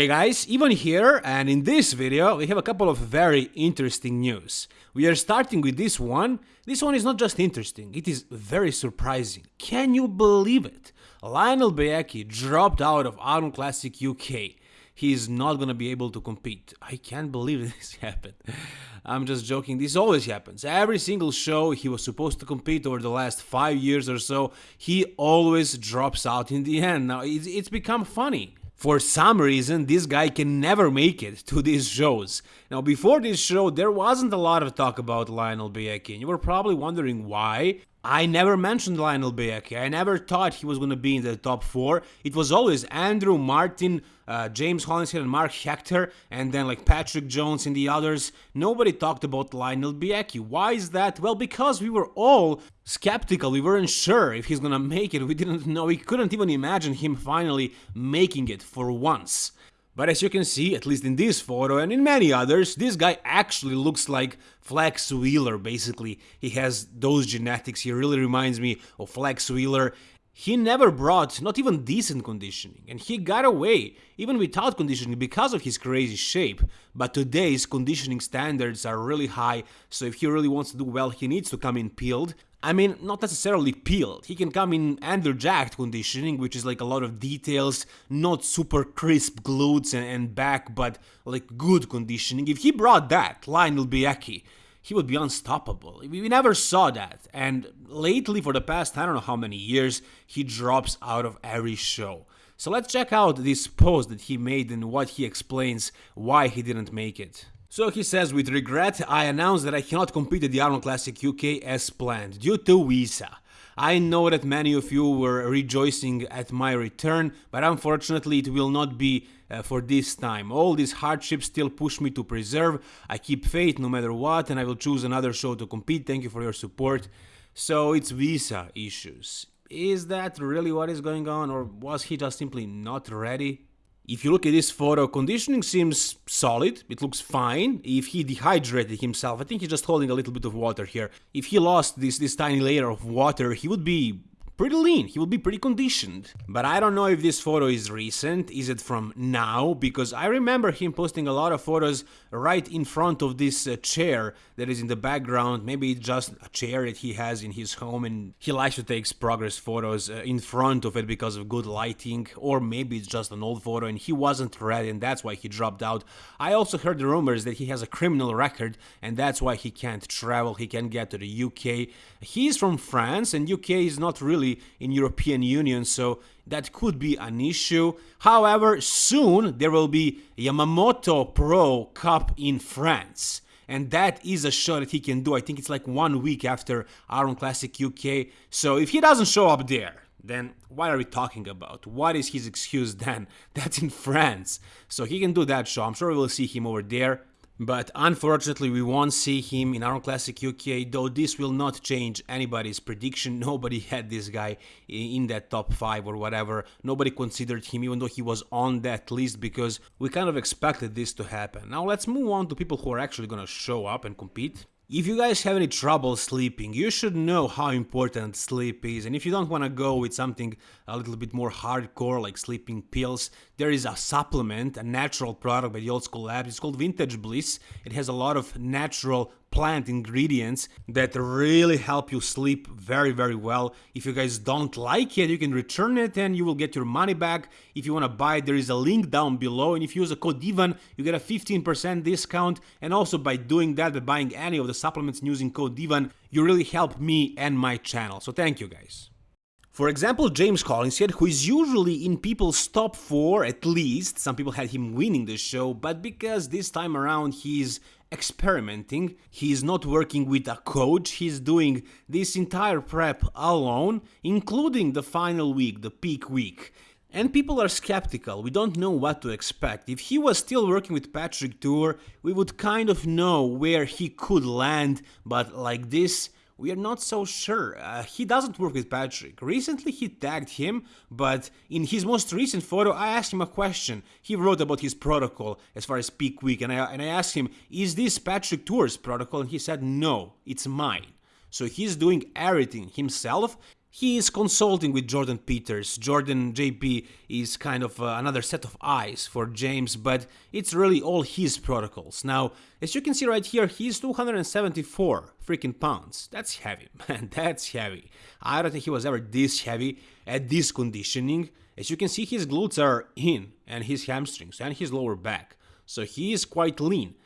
Hey guys, Ivan here, and in this video we have a couple of very interesting news. We are starting with this one. This one is not just interesting, it is very surprising. Can you believe it? Lionel Beyeke dropped out of Arnold Classic UK. He is not gonna be able to compete. I can't believe this happened. I'm just joking, this always happens. Every single show he was supposed to compete over the last 5 years or so, he always drops out in the end. Now it's become funny for some reason this guy can never make it to these shows. Now before this show there wasn't a lot of talk about Lionel Beyeke and you were probably wondering why. I never mentioned Lionel Beyeke. I never thought he was going to be in the top four. It was always Andrew Martin, uh, James Hollingshead, and Mark Hector, and then like Patrick Jones and the others. Nobody talked about Lionel Beyeke. Why is that? Well, because we were all skeptical. We weren't sure if he's going to make it. We didn't know. We couldn't even imagine him finally making it for once. But as you can see, at least in this photo and in many others, this guy actually looks like Flex Wheeler, basically. He has those genetics, he really reminds me of Flex Wheeler. He never brought not even decent conditioning, and he got away, even without conditioning, because of his crazy shape. But today's conditioning standards are really high, so if he really wants to do well, he needs to come in peeled. I mean, not necessarily peeled. He can come in underjacked conditioning, which is like a lot of details, not super crisp glutes and, and back, but like good conditioning. If he brought that, Lionel Beyeke, he would be unstoppable. We never saw that. And lately, for the past I don't know how many years, he drops out of every show. So let's check out this post that he made and what he explains why he didn't make it. So he says, with regret, I announce that I cannot compete at the Arnold Classic UK as planned, due to visa. I know that many of you were rejoicing at my return, but unfortunately it will not be uh, for this time. All these hardships still push me to preserve. I keep faith no matter what, and I will choose another show to compete. Thank you for your support. So it's visa issues. Is that really what is going on, or was he just simply not ready? If you look at this photo, conditioning seems solid, it looks fine. If he dehydrated himself, I think he's just holding a little bit of water here. If he lost this, this tiny layer of water, he would be pretty lean, he will be pretty conditioned. But I don't know if this photo is recent, is it from now? Because I remember him posting a lot of photos right in front of this uh, chair that is in the background. Maybe it's just a chair that he has in his home and he likes to take progress photos uh, in front of it because of good lighting. Or maybe it's just an old photo and he wasn't ready and that's why he dropped out. I also heard the rumors that he has a criminal record and that's why he can't travel, he can't get to the UK. He's from France and UK is not really in European Union, so that could be an issue. However, soon there will be Yamamoto Pro Cup in France. And that is a show that he can do. I think it's like one week after Arnold Classic UK. So if he doesn't show up there, then what are we talking about? What is his excuse then? That's in France. So he can do that show. I'm sure we'll see him over there. But unfortunately, we won't see him in Arnold Classic UK, though this will not change anybody's prediction. Nobody had this guy in that top 5 or whatever. Nobody considered him, even though he was on that list, because we kind of expected this to happen. Now let's move on to people who are actually gonna show up and compete. If you guys have any trouble sleeping, you should know how important sleep is. And if you don't want to go with something a little bit more hardcore like sleeping pills, there is a supplement, a natural product by the Old School Labs. It's called Vintage Bliss. It has a lot of natural plant ingredients that really help you sleep very very well. If you guys don't like it you can return it and you will get your money back. If you want to buy it there is a link down below. And if you use a code Ivan you get a 15% discount. And also by doing that by buying any of the supplements using code Ivan you really help me and my channel. So thank you guys. For example, James Hollingshead, who is usually in people's top 4 at least, some people had him winning the show, but because this time around he's experimenting. He's not working with a coach, he's doing this entire prep alone, including the final week, the peak week. And people are skeptical, we don't know what to expect. If he was still working with Patrick Tuor, we would kind of know where he could land, but like this, we are not so sure. Uh, he doesn't work with Patrick. Recently he tagged him, but in his most recent photo I asked him a question. He wrote about his protocol as far as peak week and I, and I asked him, is this Patrick Tuor's protocol? And he said, no, it's mine. So he's doing everything himself he is consulting with Jordan Peters. Jordan JP is kind of uh, another set of eyes for James, but it's really all his protocols. Now, as you can see right here, he's 274 freaking pounds. That's heavy, man, that's heavy. I don't think he was ever this heavy at this conditioning. As you can see, his glutes are in, and his hamstrings, and his lower back. So he is quite lean.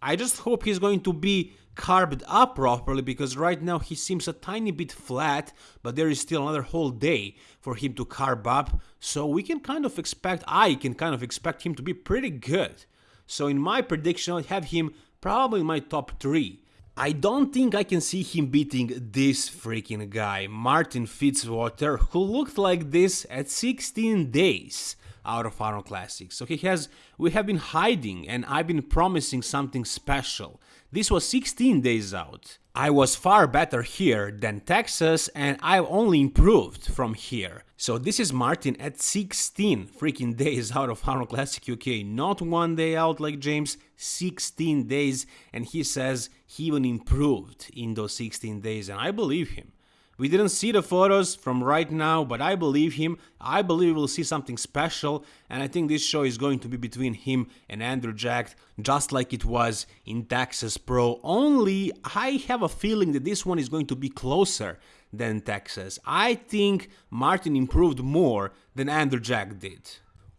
I just hope he's going to be carved up properly because right now he seems a tiny bit flat but there is still another whole day for him to carve up. So we can kind of expect I can kind of expect him to be pretty good. So in my prediction I have him probably in my top 3 I don't think I can see him beating this freaking guy, Martin Fitzwater, who looked like this at 16 days out of Arnold Classic. So he has, we have been hiding and I've been promising something special. This was 16 days out. I was far better here than Texas and I've only improved from here. So this is Martin at 16 freaking days out of Arnold Classic UK, not one day out like James, 16 days and he says he even improved in those 16 days and I believe him. We didn't see the photos from right now, but I believe him. I believe we'll see something special, and I think this show is going to be between him and Andrew Jacked, just like it was in Texas Pro. Only I have a feeling that this one is going to be closer than Texas. I think Martin improved more than Andrew Jacked did.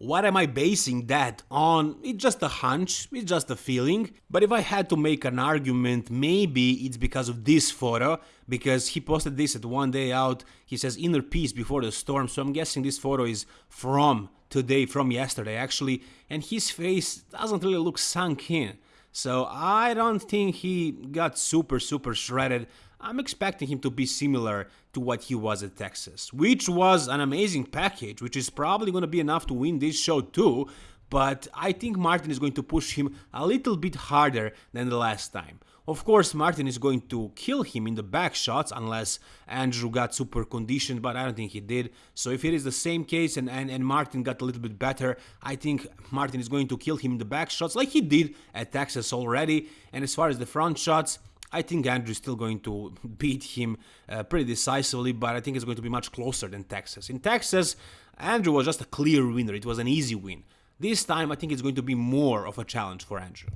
What am I basing that on? It's just a hunch, it's just a feeling. But if I had to make an argument, maybe it's because of this photo, because he posted this at one day out. He says inner peace before the storm, so I'm guessing this photo is from today, from yesterday actually, and his face doesn't really look sunk in. So I don't think he got super, super shredded. I'm expecting him to be similar to what he was at Texas, which was an amazing package, which is probably going to be enough to win this show too, but I think Martin is going to push him a little bit harder than the last time. Of course, Martin is going to kill him in the back shots unless Andrew got super conditioned, but I don't think he did. So if it is the same case and, and, and Martin got a little bit better, I think Martin is going to kill him in the back shots like he did at Texas already. And as far as the front shots, I think Andrew is still going to beat him uh, pretty decisively, but I think it's going to be much closer than Texas. In Texas, Andrew was just a clear winner. It was an easy win. This time, I think it's going to be more of a challenge for Andrew.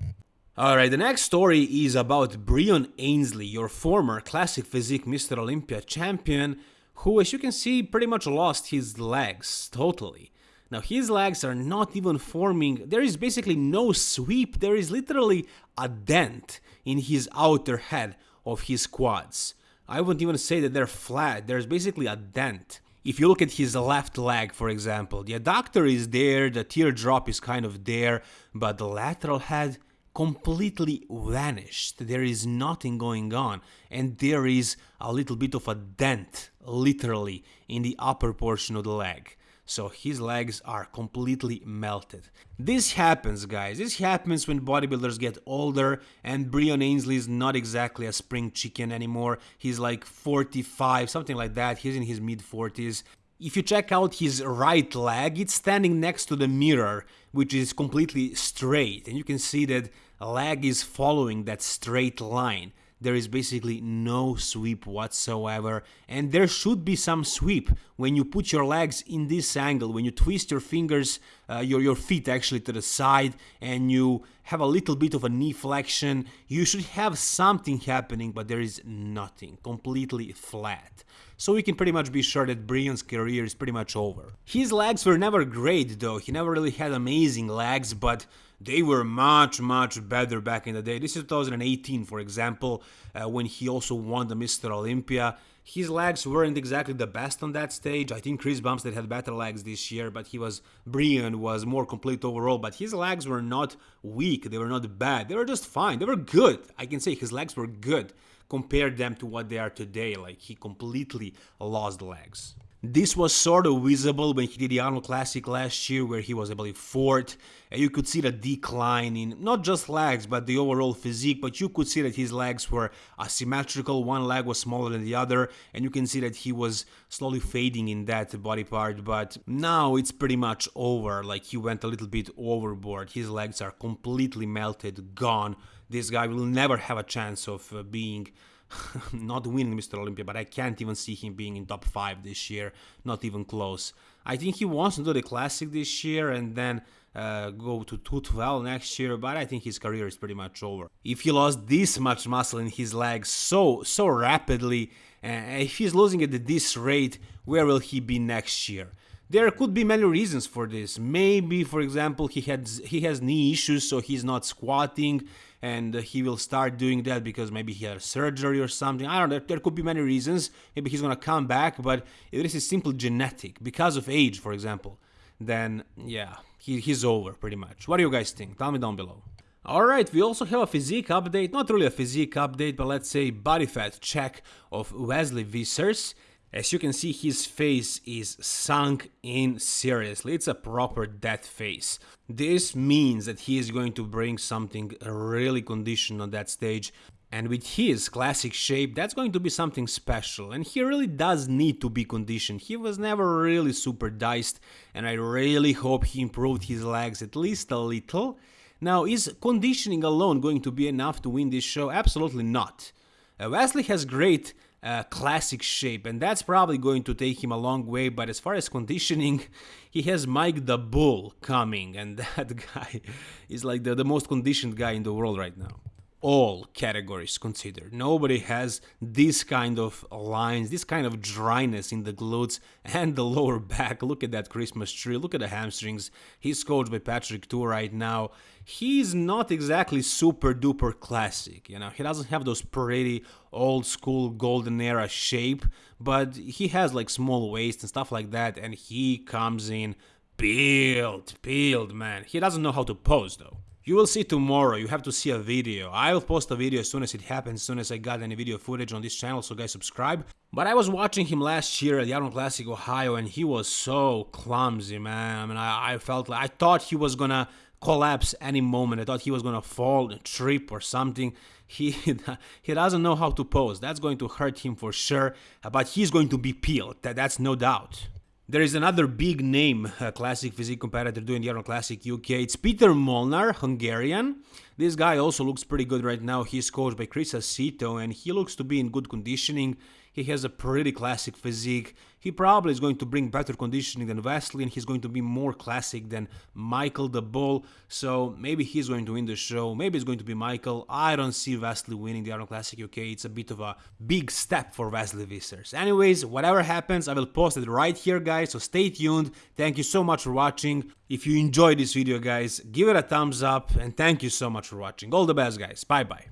Alright, the next story is about Breon Ansley, your former Classic Physique Mr. Olympia champion, who, as you can see, pretty much lost his legs totally. Now his legs are not even forming, there is basically no sweep, there is literally a dent in his outer head of his quads. I wouldn't even say that they're flat, there's basically a dent. If you look at his left leg, for example, the adductor is there, the teardrop is kind of there, but the lateral head completely vanished. There is nothing going on, and there is a little bit of a dent, literally, in the upper portion of the leg so his legs are completely melted. This happens guys, this happens when bodybuilders get older and Breon Ansley is not exactly a spring chicken anymore, he's like 45, something like that, he's in his mid 40s. If you check out his right leg, it's standing next to the mirror, which is completely straight, and you can see that leg is following that straight line there is basically no sweep whatsoever. And there should be some sweep when you put your legs in this angle when you twist your fingers uh, your your feet actually to the side and you have a little bit of a knee flexion you should have something happening but there is nothing completely flat. So we can pretty much be sure that Breon's career is pretty much over. His legs were never great though, he never really had amazing legs, but they were much, much better back in the day. This is 2018, for example, uh, when he also won the Mr. Olympia. His legs weren't exactly the best on that stage. I think Chris Bumstead had better legs this year, but he was Breon was more complete overall. But his legs were not weak. They were not bad. They were just fine. They were good. I can say his legs were good. Compare them to what they are today. Like he completely lost legs. This was sort of visible when he did the Arnold Classic last year, where he was, I believe, fourth. And you could see the decline in not just legs, but the overall physique. But you could see that his legs were asymmetrical. One leg was smaller than the other, and you can see that he was slowly fading in that body part. But now it's pretty much over. Like he went a little bit overboard. His legs are completely melted, gone. This guy will never have a chance of uh, being not winning Mr. Olympia, but I can't even see him being in top 5 this year, not even close. I think he wants to do the classic this year and then uh, go to 212 next year, but I think his career is pretty much over. If he lost this much muscle in his legs so so rapidly, uh, if he's losing at this rate, where will he be next year? There could be many reasons for this. Maybe, for example, he had he has knee issues, so he's not squatting, and uh, he will start doing that because maybe he had surgery or something. I don't know. There could be many reasons. Maybe he's gonna come back, but if this is simply genetic because of age, for example, then yeah, he, he's over pretty much. What do you guys think? Tell me down below. Alright, we also have a physique update, not really a physique update, but let's say body fat check of Wesley Vissers. As you can see, his face is sunk in seriously. It's a proper death face. This means that he is going to bring something really conditioned on that stage. And with his classic shape, that's going to be something special. And he really does need to be conditioned. He was never really super diced, and I really hope he improved his legs at least a little. Now, is conditioning alone going to be enough to win this show? Absolutely not. Uh, Wesley has great uh, classic shape, and that's probably going to take him a long way. But as far as conditioning, he has Mike the Bull coming, and that guy is like the, the most conditioned guy in the world right now all categories considered. Nobody has this kind of lines, this kind of dryness in the glutes and the lower back. Look at that Christmas tree, look at the hamstrings. He's coached by Patrick Tuor right now. He's not exactly super duper classic, you know, he doesn't have those pretty old school golden era shape, but he has like small waist and stuff like that, and he comes in peeled, peeled, man. He doesn't know how to pose though. You will see tomorrow, you have to see a video. I will post a video as soon as it happens, as soon as I got any video footage on this channel, so guys subscribe. But I was watching him last year at the Arnold Classic Ohio and he was so clumsy, man. I mean, I, I felt like, I thought he was gonna collapse any moment. I thought he was gonna fall, trip or something. He he doesn't know how to pose. That's going to hurt him for sure. But he's going to be peeled. That, that's no doubt. There is another big name classic physique competitor doing the Arnold Classic UK. It's Peter Molnar, Hungarian. This guy also looks pretty good right now. He's coached by Chris Aceto and he looks to be in good conditioning. He has a pretty classic physique. He probably is going to bring better conditioning than Wesley and he's going to be more classic than Michael the Bull. So maybe he's going to win the show. Maybe it's going to be Michael. I don't see Wesley winning the Arnold Classic UK. It's a bit of a big step for Wesley Vissers. Anyways, whatever happens, I will post it right here, guys. So stay tuned. Thank you so much for watching. If you enjoyed this video, guys, give it a thumbs up and thank you so much for watching. All the best, guys. Bye-bye.